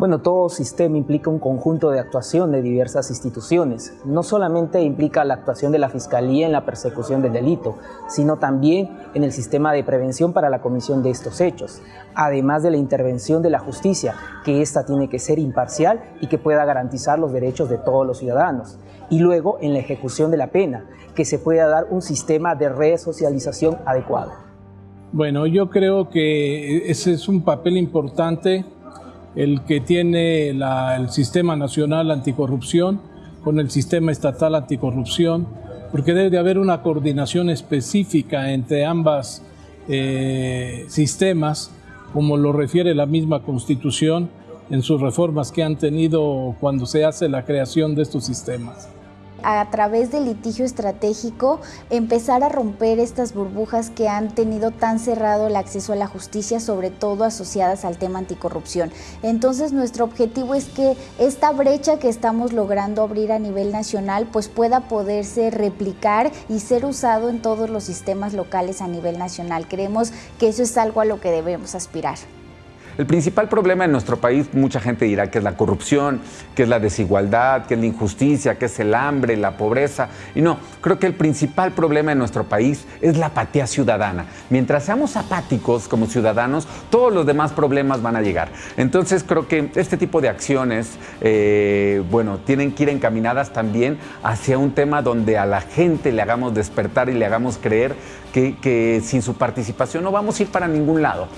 Bueno, todo sistema implica un conjunto de actuación de diversas instituciones. No solamente implica la actuación de la Fiscalía en la persecución del delito, sino también en el sistema de prevención para la comisión de estos hechos, además de la intervención de la justicia, que ésta tiene que ser imparcial y que pueda garantizar los derechos de todos los ciudadanos. Y luego en la ejecución de la pena, que se pueda dar un sistema de resocialización adecuado. Bueno, yo creo que ese es un papel importante el que tiene el Sistema Nacional Anticorrupción con el Sistema Estatal Anticorrupción, porque debe de haber una coordinación específica entre ambas eh, sistemas, como lo refiere la misma Constitución en sus reformas que han tenido cuando se hace la creación de estos sistemas a través del litigio estratégico empezar a romper estas burbujas que han tenido tan cerrado el acceso a la justicia, sobre todo asociadas al tema anticorrupción. Entonces nuestro objetivo es que esta brecha que estamos logrando abrir a nivel nacional pues pueda poderse replicar y ser usado en todos los sistemas locales a nivel nacional. Creemos que eso es algo a lo que debemos aspirar. El principal problema en nuestro país, mucha gente dirá que es la corrupción, que es la desigualdad, que es la injusticia, que es el hambre, la pobreza. Y no, creo que el principal problema en nuestro país es la apatía ciudadana. Mientras seamos apáticos como ciudadanos, todos los demás problemas van a llegar. Entonces creo que este tipo de acciones, eh, bueno, tienen que ir encaminadas también hacia un tema donde a la gente le hagamos despertar y le hagamos creer que sin su participación no vamos a ir para ningún lado.